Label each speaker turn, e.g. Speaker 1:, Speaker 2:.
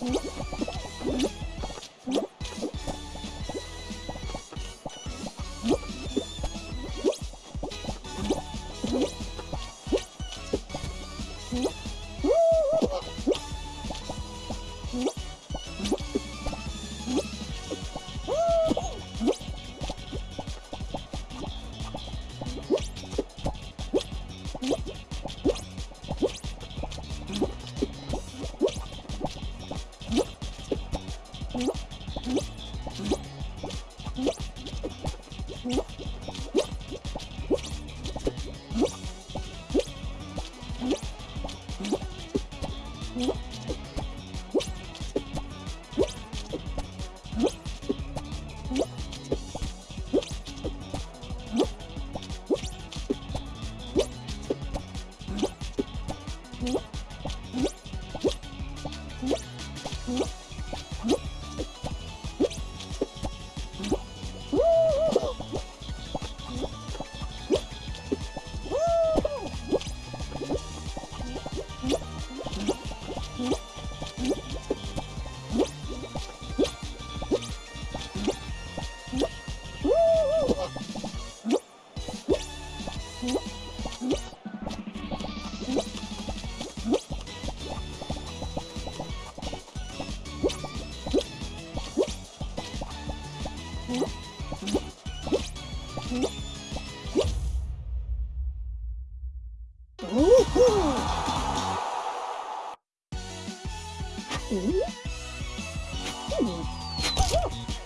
Speaker 1: Thank you. Bye. Mm-hmm.